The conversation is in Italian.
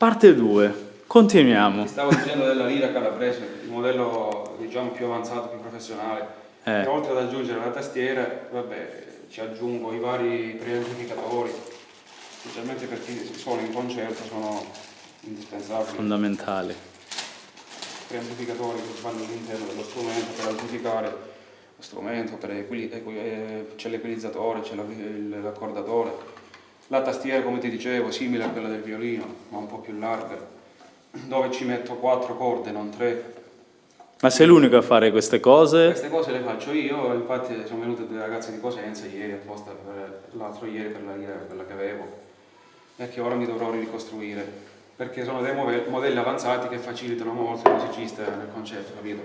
Parte 2. Continuiamo. Ti stavo dicendo della lira calabrese, il modello diciamo più avanzato, più professionale. Eh. Oltre ad aggiungere la tastiera, vabbè, ci aggiungo i vari preamplificatori, specialmente per chi suona in concerto, sono indispensabili. Fondamentale. Preamplificatori che vanno all'interno dello strumento per amplificare lo strumento, eh, c'è l'equalizzatore, c'è l'accordatore. La tastiera, come ti dicevo, simile a quella del violino, ma un po' più larga, dove ci metto quattro corde, non tre. Ma sei l'unico a fare queste cose? Queste cose le faccio io, infatti sono venute due ragazze di Cosenza ieri apposta per l'altro ieri per la lira, quella che avevo, e che ora mi dovrò ricostruire, perché sono dei modelli avanzati che facilitano molto il musicista nel concerto, capito?